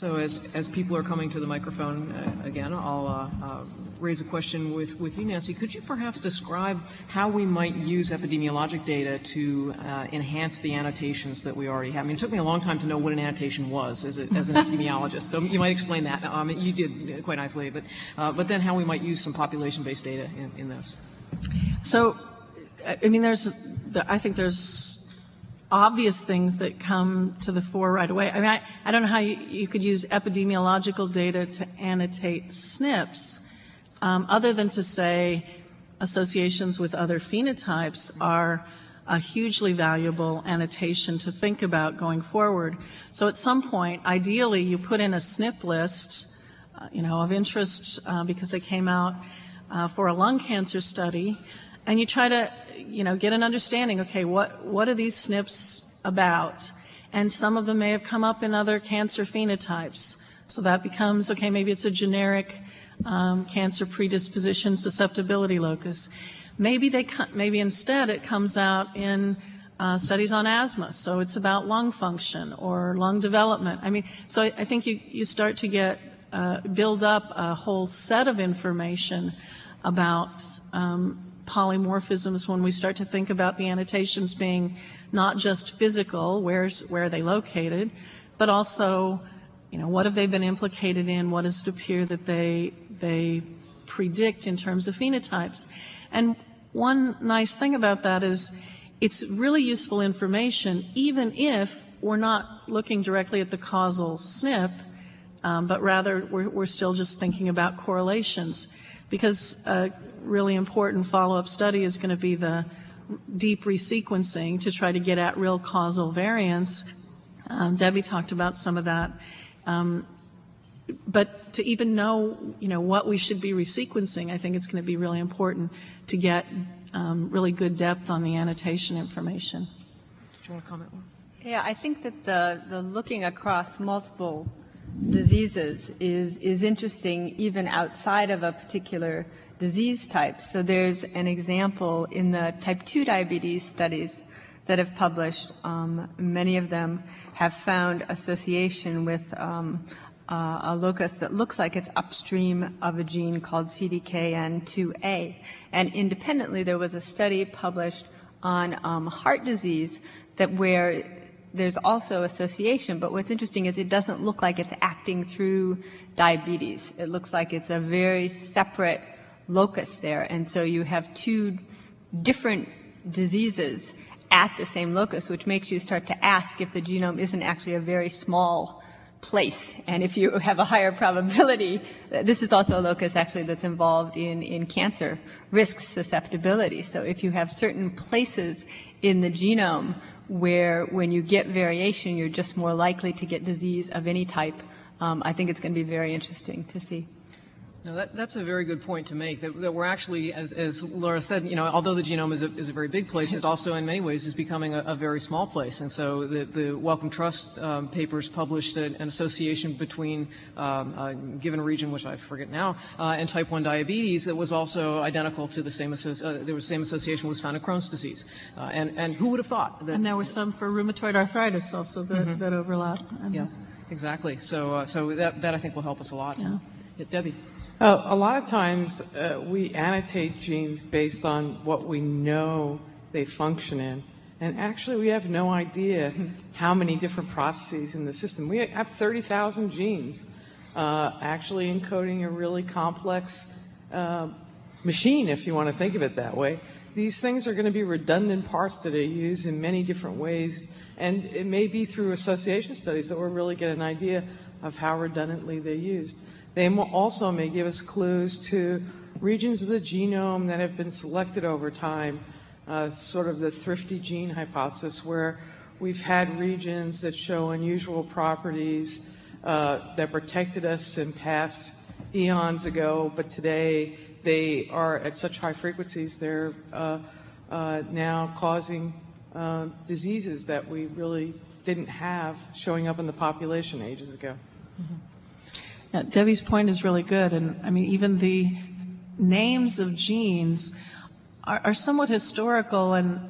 So as, as people are coming to the microphone uh, again, I'll uh, uh, raise a question with, with you, Nancy. Could you perhaps describe how we might use epidemiologic data to uh, enhance the annotations that we already have? I mean, it took me a long time to know what an annotation was as, a, as an epidemiologist, so you might explain that. Um, you did quite nicely, but, uh, but then how we might use some population-based data in, in those. So, I mean, there's, I think there's obvious things that come to the fore right away. I mean, I, I don't know how you, you could use epidemiological data to annotate SNPs, um, other than to say associations with other phenotypes are a hugely valuable annotation to think about going forward. So at some point, ideally, you put in a SNP list, uh, you know, of interest uh, because they came out uh, for a lung cancer study, and you try to, you know, get an understanding, okay, what, what are these SNPs about? And some of them may have come up in other cancer phenotypes. So that becomes, okay, maybe it's a generic um, cancer predisposition susceptibility locus. Maybe they, maybe instead it comes out in uh, studies on asthma, so it's about lung function or lung development. I mean, so I, I think you, you start to get, uh, build up a whole set of information about um, polymorphisms when we start to think about the annotations being not just physical, where's, where are they located, but also, you know, what have they been implicated in, what does it appear that they, they predict in terms of phenotypes. And one nice thing about that is it's really useful information even if we're not looking directly at the causal SNP, um, but rather we're, we're, still just thinking about correlations because a really important follow-up study is going to be the deep resequencing to try to get at real causal variants. Um, Debbie talked about some of that. Um, but to even know, you know, what we should be resequencing, I think it's going to be really important to get um, really good depth on the annotation information. Do you want to comment? Yeah, I think that the, the looking across multiple diseases is, is interesting even outside of a particular disease type. So there's an example in the type 2 diabetes studies that have published. Um, many of them have found association with um, uh, a locus that looks like it's upstream of a gene called CDKN2A. And independently, there was a study published on um, heart disease that where there's also association, but what's interesting is it doesn't look like it's acting through diabetes. It looks like it's a very separate locus there, and so you have two different diseases at the same locus, which makes you start to ask if the genome isn't actually a very small place. And if you have a higher probability, this is also a locus actually that's involved in, in cancer risk susceptibility. So if you have certain places in the genome where when you get variation, you're just more likely to get disease of any type. Um, I think it's going to be very interesting to see. No, that, that's a very good point to make. That, that we're actually, as, as, Laura said, you know, although the genome is a, is a very big place, it also, in many ways, is becoming a, a very small place. And so, the, the Wellcome Trust um, papers published an, an association between um, a given region, which I forget now, uh, and type 1 diabetes that was also identical to the same. Uh, there was same association was found in Crohn's disease. Uh, and and who would have thought? That, and there were some for rheumatoid arthritis also that, mm-hmm. that overlap. Yes, exactly. So uh, so that that I think will help us a lot. Yeah. yeah Debbie. Uh, a lot of times uh, we annotate genes based on what we know they function in. And actually, we have no idea how many different processes in the system. We have 30,000 genes uh, actually encoding a really complex uh, machine, if you want to think of it that way. These things are going to be redundant parts that are used in many different ways. And it may be through association studies that we'll really get an idea of how redundantly they're used. They also may give us clues to regions of the genome that have been selected over time, uh, sort of the thrifty gene hypothesis, where we've had regions that show unusual properties uh, that protected us in past eons ago, but today they are at such high frequencies they're uh, uh now causing uh, diseases that we really didn't have showing up in the population ages ago. Mm-hmm. Yeah, Debbie's point is really good. And I mean, even the names of genes are, are somewhat historical and,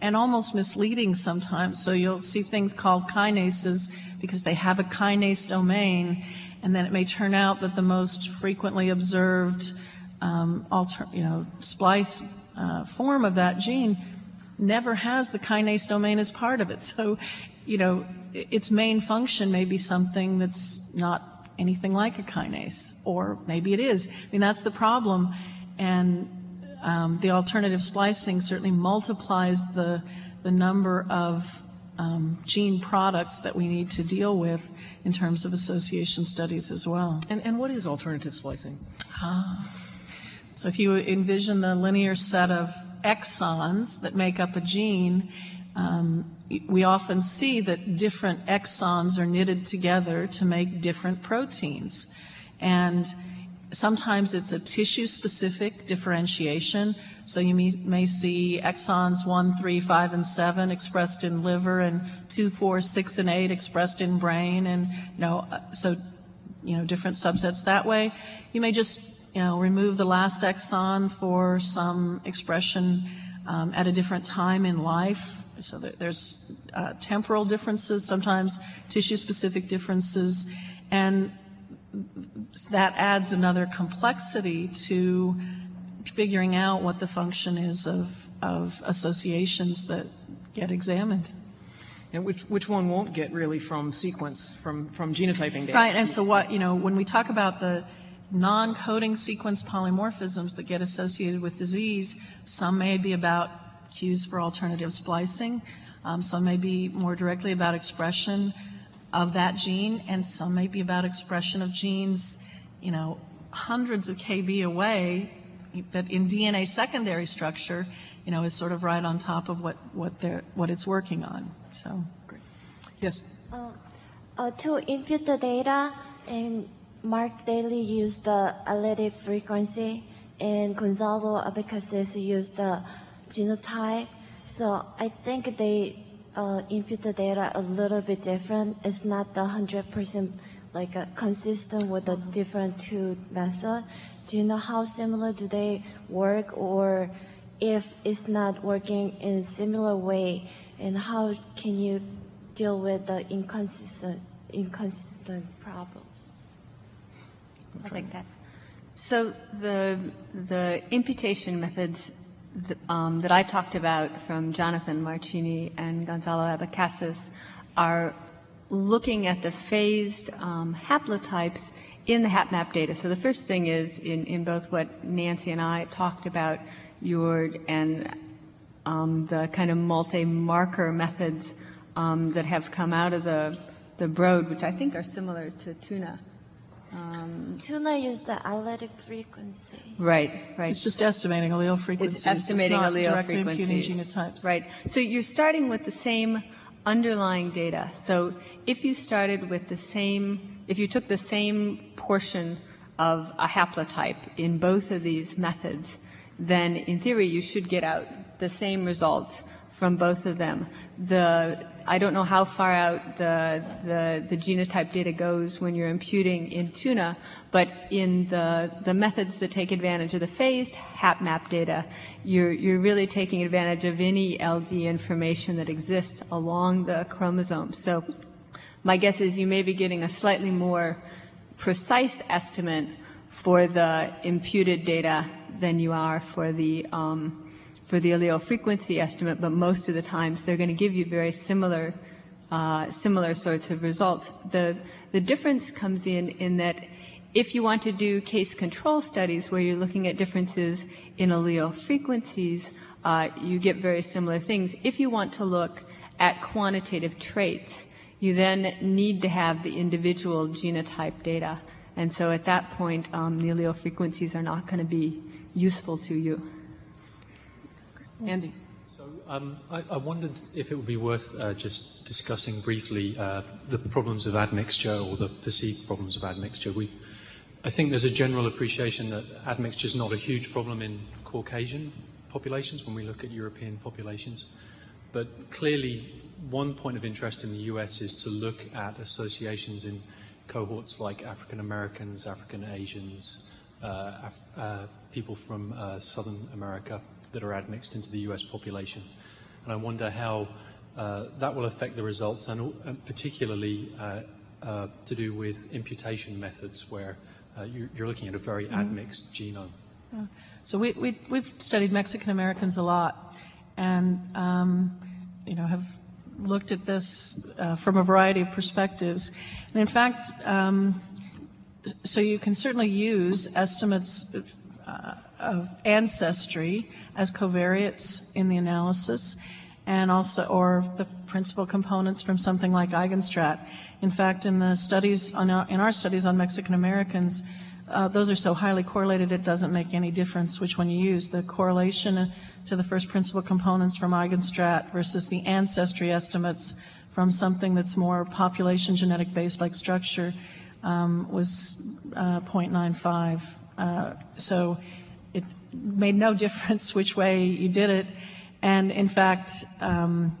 and almost misleading sometimes. So you'll see things called kinases because they have a kinase domain, and then it may turn out that the most frequently observed um, alter, you know, splice uh, form of that gene never has the kinase domain as part of it. So, you know, its main function may be something that's not anything like a kinase, or maybe it is. I mean, that's the problem. And um, the alternative splicing certainly multiplies the, the number of um, gene products that we need to deal with in terms of association studies as well. And, and what is alternative splicing? So if you envision the linear set of exons that make up a gene, um, we often see that different exons are knitted together to make different proteins. And sometimes it's a tissue-specific differentiation. So you may, may see exons 1, 3, 5, and 7 expressed in liver, and 2, 4, 6, and 8 expressed in brain, and, you know, uh, so you know, different subsets that way. You may just, you know, remove the last exon for some expression um, at a different time in life. So there's uh, temporal differences, sometimes tissue-specific differences, and that adds another complexity to figuring out what the function is of, of associations that get examined. And which, which one won't get really from sequence, from, from genotyping data? Right, and so what, you know, when we talk about the non-coding sequence polymorphisms that get associated with disease, some may be about cues for alternative splicing, um, some may be more directly about expression of that gene, and some may be about expression of genes, you know, hundreds of kb away, that in DNA secondary structure, you know, is sort of right on top of what, what they're, what it's working on, so. Yes. Uh, to input the data, and Mark Daly used the allelic frequency, and Gonçalo Abecasis used the genotype. So I think they uh, input the data a little bit different. It's not the hundred percent like uh, consistent with the different two method. Do you know how similar do they work, or if it's not working in a similar way, and how can you deal with the inconsistent inconsistent problem? I'll take that. So the, the imputation methods um, that I talked about from Jonathan Marchini and Gonçalo Abecasis are looking at the phased um, haplotypes in the HapMap data. So the first thing is in, in both what Nancy and I talked about, your and um, the kind of multi-marker methods um, that have come out of the, the Broad, which I think are similar to tuna. Um, Tuna use the allelic frequency. Right, right. It's just estimating allele frequencies. It's estimating not allele directly imputing genotypes. Right. So you're starting with the same underlying data. So if you started with the same, if you took the same portion of a haplotype in both of these methods, then in theory you should get out the same results from both of them. The, I don't know how far out the, the, the genotype data goes when you're imputing in tuna, but in the, the methods that take advantage of the phased HapMap data, you're, you're really taking advantage of any LD information that exists along the chromosome. So my guess is you may be getting a slightly more precise estimate for the imputed data than you are for the, um, for the allele frequency estimate, but most of the times they're going to give you very similar, uh, similar sorts of results. The, the difference comes in in that if you want to do case control studies where you're looking at differences in allele frequencies, uh, you get very similar things. If you want to look at quantitative traits, you then need to have the individual genotype data. And so at that point, um, the allele frequencies are not going to be useful to you. Andy? So um, I, I wondered if it would be worth uh, just discussing briefly uh, the problems of admixture or the perceived problems of admixture. We, I think there's a general appreciation that admixture is not a huge problem in Caucasian populations when we look at European populations. But clearly, one point of interest in the US is to look at associations in cohorts like African Americans, African Asians, uh, Af- uh, people from uh, Southern America that are admixed into the US population. and I wonder how uh, that will affect the results, and, and particularly uh, uh, to do with imputation methods, where uh, you, are looking at a very admixed genome. So we, we, we've studied Mexican Americans a lot, and um, you know have looked at this uh, from a variety of perspectives. And in fact, um, so you can certainly use estimates uh, of ancestry as covariates in the analysis, and also or the principal components from something like Eigenstrat. In fact, in the studies our, in our studies on Mexican Americans, uh, those are so highly correlated it doesn't make any difference which one you use. The correlation to the first principal components from Eigenstrat versus the ancestry estimates from something that's more population genetic based like structure um, was uh, 0.95. Uh, so it made no difference which way you did it. And in fact, um,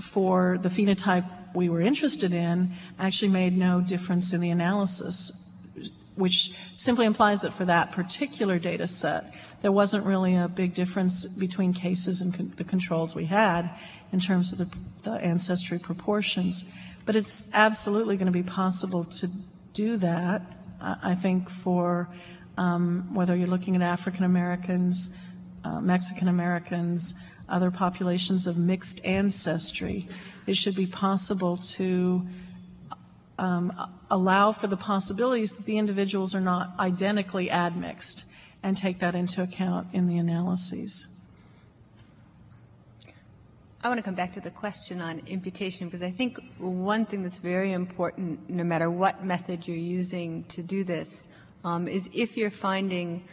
for the phenotype we were interested in, actually made no difference in the analysis which simply implies that for that particular data set, there wasn't really a big difference between cases and con- the controls we had in terms of the, the ancestry proportions. But it's absolutely going to be possible to do that, I think, for um, whether you're looking at African Americans, uh, Mexican Americans, other populations of mixed ancestry. It should be possible to um, allow for the possibilities that the individuals are not identically admixed and take that into account in the analyses. I want to come back to the question on imputation because I think one thing that's very important, no matter what method you're using to do this, um, is if you're finding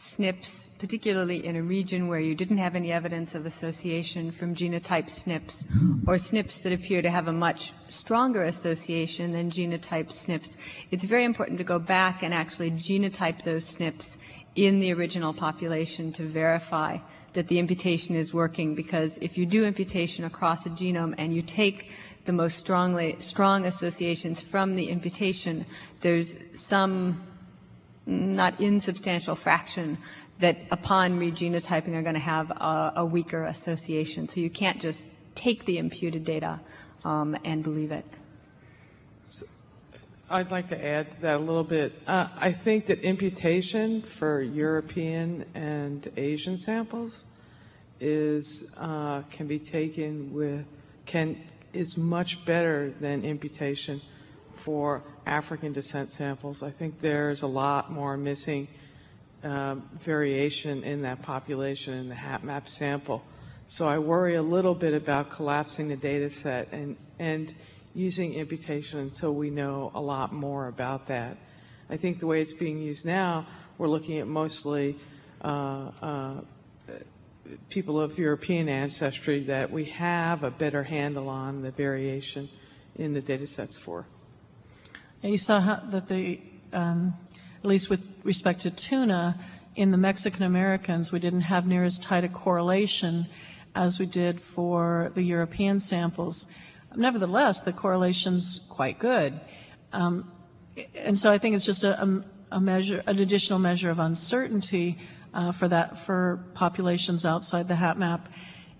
SNPs, particularly in a region where you didn't have any evidence of association from genotype SNPs, or SNPs that appear to have a much stronger association than genotype SNPs, it's very important to go back and actually genotype those SNPs in the original population to verify that the imputation is working because if you do imputation across a genome and you take the most strongly strong associations from the imputation, there's some not insubstantial fraction that upon regenotyping are going to have a, a, weaker association. So you can't just take the imputed data um, and believe it. So I'd like to add to that a little bit. Uh, I think that imputation for European and Asian samples is uh, can be taken with can is much better than imputation for African descent samples. I think there's a lot more missing um, variation in that population in the HapMap sample. So I worry a little bit about collapsing the data set and, and using imputation until we know a lot more about that. I think the way it's being used now, we're looking at mostly uh, uh, people of European ancestry that we have a better handle on the variation in the data sets for. You saw how, that the, um, at least with respect to tuna, in the Mexican Americans, we didn't have near as tight a correlation as we did for the European samples. Nevertheless, the correlation's quite good. Um, and so I think it's just a, a, measure, an additional measure of uncertainty uh, for that for populations outside the HapMap.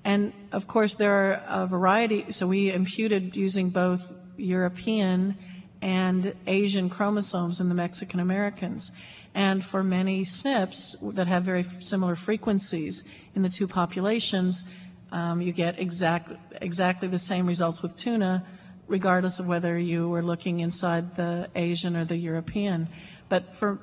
And of course, there are a variety. So we imputed using both European and Asian chromosomes in the Mexican Americans. And for many SNPs that have very similar frequencies in the two populations, um, you get exact, exactly the same results with tuna, regardless of whether you were looking inside the Asian or the European. But for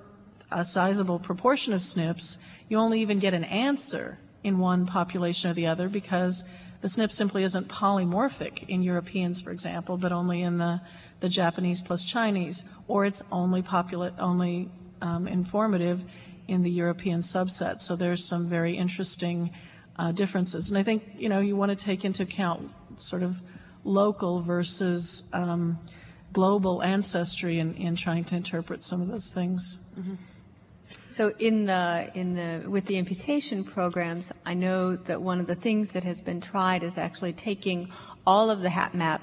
a sizable proportion of SNPs, you only even get an answer in one population or the other because the SNP simply isn't polymorphic in Europeans, for example, but only in the the Japanese plus Chinese, or it's only populate, only um, informative in the European subset. So there's some very interesting uh, differences. And I think, you know, you want to take into account sort of local versus um, global ancestry in, in trying to interpret some of those things. Mm-hmm. So in the in the with the imputation programs, I know that one of the things that has been tried is actually taking all of the HapMap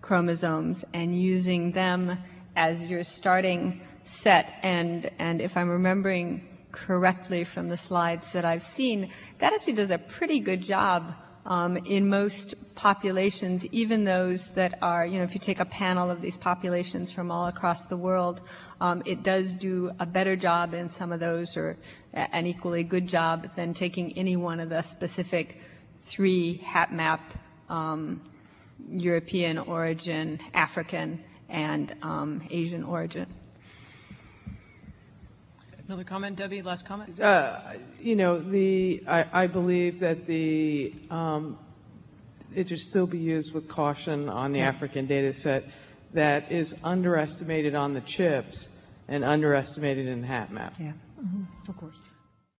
chromosomes and using them as your starting set. And, and if I'm remembering correctly from the slides that I've seen, that actually does a pretty good job um, in most populations, even those that are, you know, if you take a panel of these populations from all across the world, um, it does do a better job in some of those or an equally good job than taking any one of the specific three HapMap um, European origin, African, and um, Asian origin. Another comment, Debbie, last comment? Uh, You know, the, I, I believe that the, um, it should still be used with caution on the African data set that is underestimated on the chips and underestimated in HapMap. Yeah. Of course.